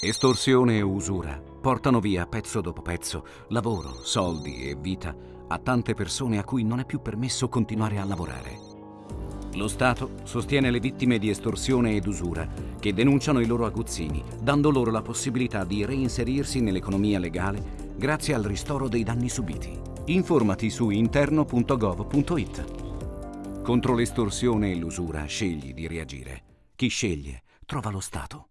Estorsione e usura portano via pezzo dopo pezzo lavoro, soldi e vita a tante persone a cui non è più permesso continuare a lavorare. Lo Stato sostiene le vittime di estorsione ed usura che denunciano i loro aguzzini, dando loro la possibilità di reinserirsi nell'economia legale grazie al ristoro dei danni subiti. Informati su interno.gov.it. Contro l'estorsione e l'usura scegli di reagire. Chi sceglie trova lo Stato.